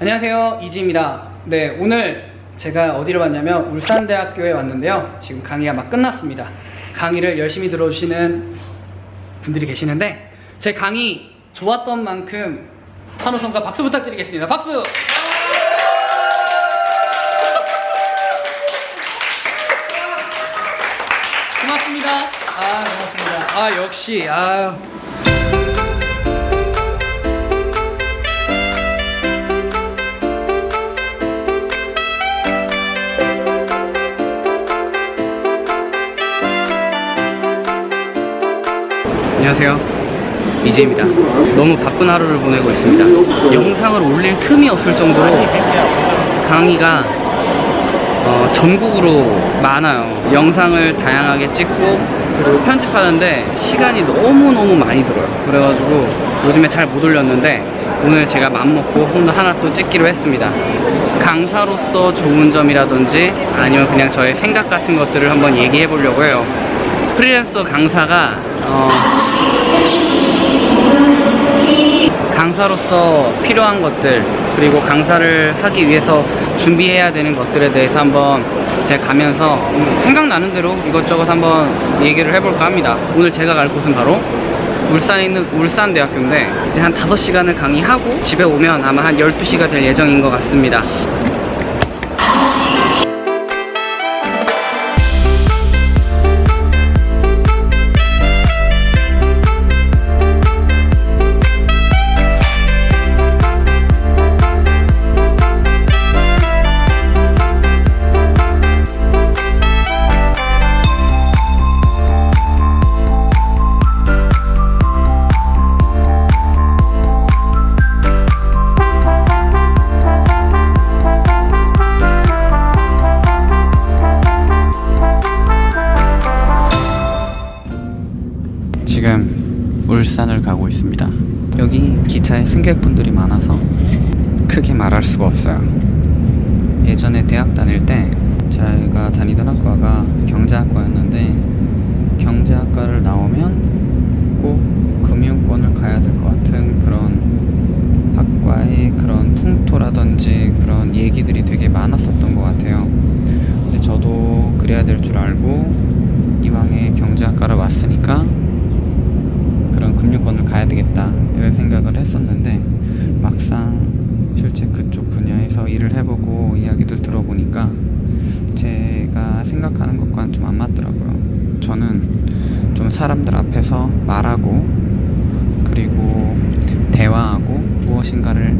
안녕하세요 이지입니다. 네 오늘 제가 어디를 왔냐면 울산대학교에 왔는데요. 지금 강의가 막 끝났습니다. 강의를 열심히 들어주시는 분들이 계시는데 제 강의 좋았던 만큼 환호성과 박수 부탁드리겠습니다. 박수! 고맙습니다. 아 고맙습니다. 아 역시 아 안녕하세요. 이재입니다. 너무 바쁜 하루를 보내고 있습니다. 영상을 올릴 틈이 없을 정도로 강의가 어, 전국으로 많아요. 영상을 다양하게 찍고 그리고 편집하는데 시간이 너무너무 많이 들어요. 그래가지고 요즘에 잘 못 올렸는데 오늘 제가 맘먹고 오늘 하나 또 찍기로 했습니다. 강사로서 좋은 점이라든지 아니면 그냥 저의 생각 같은 것들을 한번 얘기해 보려고 해요. 프리랜서 강사가 어, 강사로서 필요한 것들 그리고 강사를 하기 위해서 준비해야 되는 것들에 대해서 한번 제가 가면서 생각나는 대로 이것저것 한번 얘기를 해볼까 합니다. 오늘 제가 갈 곳은 바로 울산에 있는 울산대학교인데 이제 한 5시간을 강의하고 집에 오면 아마 한 12시가 될 예정인 것 같습니다 승객분들이 많아서 크게 말할 수가 없어요. 예전에 대학 다닐 때 제가 다니던 학과가 경제학과였는데 경제학과를 나오면 꼭 금융권을 가야 될 것 같은 그런 학과의 그런 풍토라든지 그런 얘기들이 되게 많았었던 것 같아요. 근데 저도 그래야 될 줄 알고 이왕에 경제학과를 왔으니까 그런 금융권을 가야 되겠다 이런 생각을 했었는데 막상 실제 그쪽 분야에서 일을 해보고 이야기들 들어보니까 제가 생각하는 것과는 좀 안 맞더라고요. 저는 좀 사람들 앞에서 말하고 그리고 대화하고 무엇인가를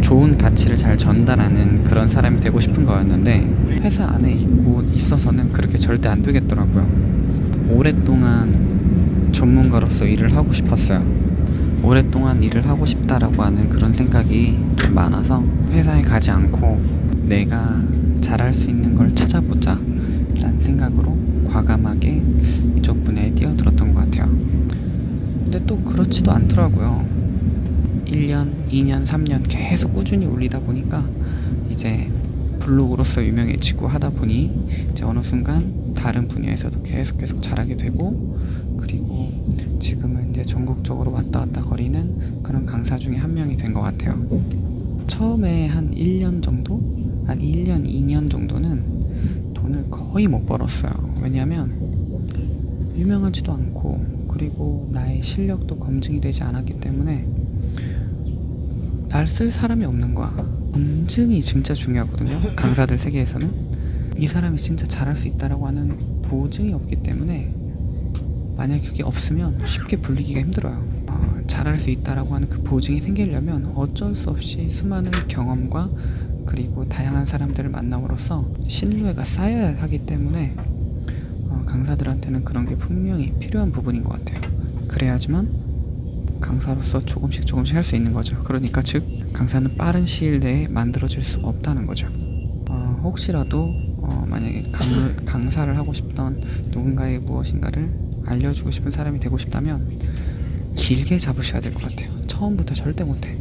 좋은 가치를 잘 전달하는 그런 사람이 되고 싶은 거였는데 회사 안에 있고 있어서는 그렇게 절대 안 되겠더라고요. 오랫동안 전문가로서 일을 하고 싶었어요. 오랫동안 일을 하고 싶다라고 하는 그런 생각이 좀 많아서 회사에 가지 않고 내가 잘할 수 있는 걸 찾아보자 라는 생각으로 과감하게 이쪽 분야에 뛰어들었던 것 같아요. 근데 또 그렇지도 않더라고요. 1년, 2년, 3년 계속 꾸준히 올리다 보니까 이제 블로그로서 유명해지고 하다 보니 이제 어느 순간 다른 분야에서도 계속 계속 잘하게 되고 그리고 지금은 이제 전국적으로 왔다 갔다 거리는 그런 강사 중에 한 명이 된 것 같아요. 처음에 한 1년 정도? 한 1년, 2년 정도는 돈을 거의 못 벌었어요. 왜냐면 유명하지도 않고 그리고 나의 실력도 검증이 되지 않았기 때문에 날 쓸 사람이 없는 거야. 검증이 진짜 중요하거든요. 강사들 세계에서는 이 사람이 진짜 잘할 수 있다라고 하는 보증이 없기 때문에 만약 그게 없으면 쉽게 불리기가 힘들어요. 어, 잘할 수 있다라고 하는 그 보증이 생기려면 어쩔 수 없이 수많은 경험과 그리고 다양한 사람들을 만남으로써 신뢰가 쌓여야 하기 때문에 어, 강사들한테는 그런 게 분명히 필요한 부분인 것 같아요. 그래야지만 강사로서 조금씩 조금씩 할 수 있는 거죠. 그러니까 즉 강사는 빠른 시일 내에 만들어질 수 없다는 거죠. 어, 혹시라도 어, 만약에 강, 강사를 하고 싶던 누군가의 무엇인가를 알려주고 싶은 사람이 되고 싶다면 길게 잡으셔야 될 것 같아요. 처음부터 절대 못해.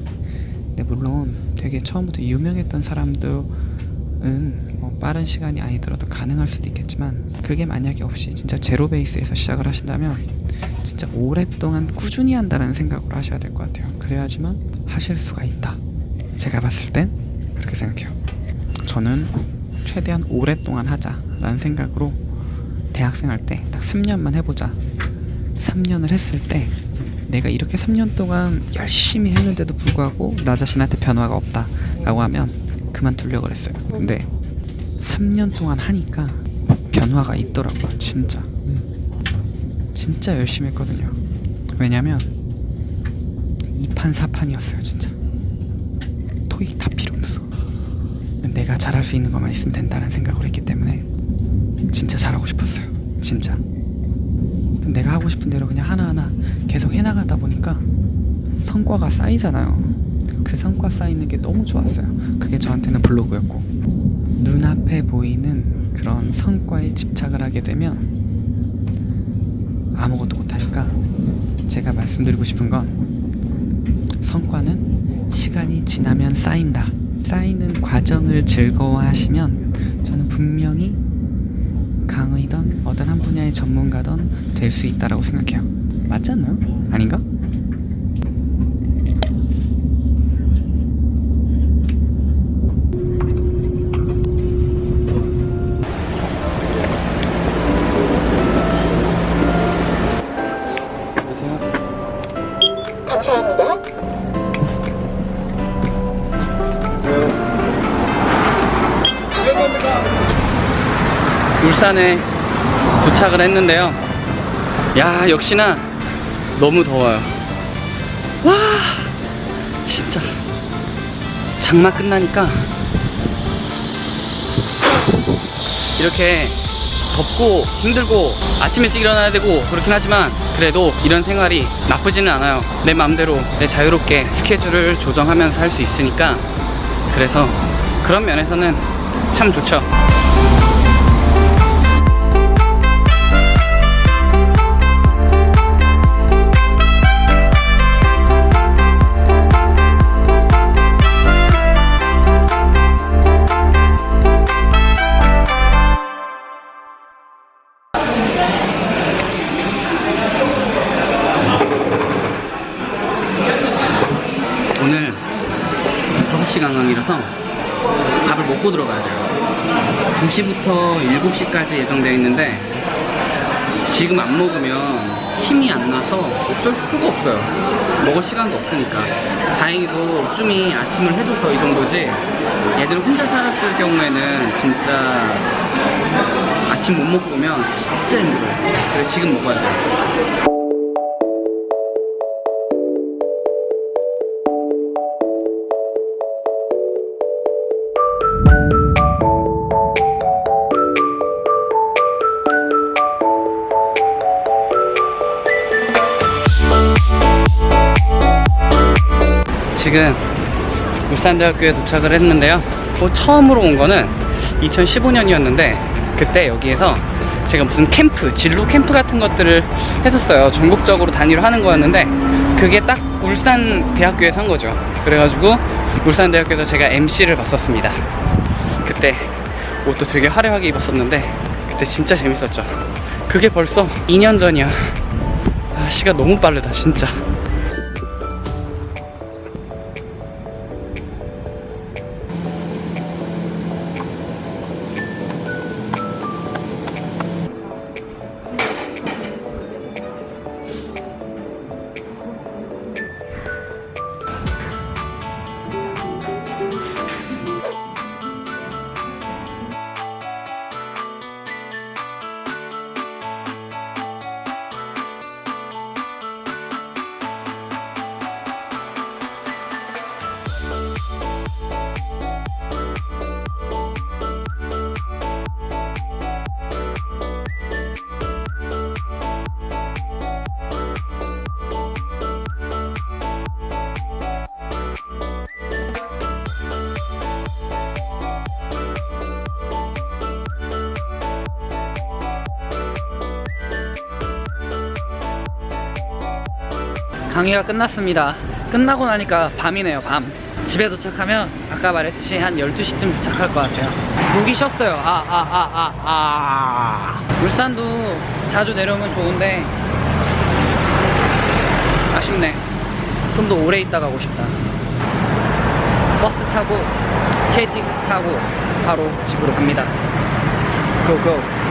근데 물론 되게 처음부터 유명했던 사람들은 뭐 빠른 시간이 아니더라도 가능할 수도 있겠지만 그게 만약에 없이 진짜 제로 베이스에서 시작을 하신다면 진짜 오랫동안 꾸준히 한다는 생각으로 하셔야 될 것 같아요. 그래야지만 하실 수가 있다. 제가 봤을 땐 그렇게 생각해요. 저는 최대한 오랫동안 하자라는 생각으로 대학생 할 때 딱 3년만 해보자. 3년을 했을 때 내가 이렇게 3년 동안 열심히 했는데도 불구하고 나 자신한테 변화가 없다 라고 하면 그만두려고 그랬어요. 근데 3년 동안 하니까 변화가 있더라고요. 진짜. 진짜 열심히 했거든요. 왜냐면 2판 4판이었어요, 진짜. 토익 다 필요 없어. 내가 잘할 수 있는 것만 있으면 된다는 생각을 했기 때문에 진짜 잘하고 싶었어요. 진짜. 내가 하고 싶은 대로 그냥 하나하나 계속 해나가다 보니까 성과가 쌓이잖아요. 그 성과 쌓이는 게 너무 좋았어요. 그게 저한테는 블로그였고 눈앞에 보이는 그런 성과에 집착을 하게 되면 아무것도 못하니까 제가 말씀드리고 싶은 건 성과는 시간이 지나면 쌓인다. 쌓이는 과정을 즐거워하시면 저는 분명히 강의던 어떤 한 분야의 전문가던 될 수 있다라고 생각해요. 맞지 않나요? 아닌가? 울산에 도착을 했는데요. 야, 역시나 너무 더워요. 와, 진짜. 장마 끝나니까 이렇게 덥고 힘들고 아침 일찍 일어나야 되고 그렇긴 하지만 그래도 이런 생활이 나쁘지는 않아요. 내 마음대로 내 자유롭게 스케줄을 조정하면서 할 수 있으니까 그래서 그런 면에서는 참 좋죠. 5시 강강이라서 밥을 먹고 들어가야 돼요. 2시부터 7시까지 예정되어 있는데 지금 안 먹으면 힘이 안 나서 어쩔 수가 없어요. 먹을 시간도 없으니까. 다행히도 쭈미 아침을 해줘서 이 정도지 예전에 혼자 살았을 경우에는 진짜 아침 못 먹고 오면 진짜 힘들어요. 그래서 지금 먹어야 돼요 지금 울산대학교에 도착을 했는데요. 뭐 처음으로 온 거는 2015년이었는데 그때 여기에서 제가 무슨 캠프, 진로 캠프 같은 것들을 했었어요. 전국적으로 단위로 하는 거였는데 그게 딱 울산대학교에서 한 거죠. 그래가지고 울산대학교에서 제가 MC를 봤었습니다. 그때 옷도 되게 화려하게 입었었는데 그때 진짜 재밌었죠. 그게 벌써 2년 전이야. 아, 시간 너무 빠르다, 진짜. 강의가 끝났습니다. 끝나고 나니까 밤이네요, 밤. 집에 도착하면 아까 말했듯이 한 12시쯤 도착할 것 같아요. 목이 쉬었어요. 아, 아, 아, 아, 아. 울산도 자주 내려오면 좋은데 아쉽네. 좀 더 오래 있다 가고 싶다. 버스 타고 KTX 타고 바로 집으로 갑니다. 고고.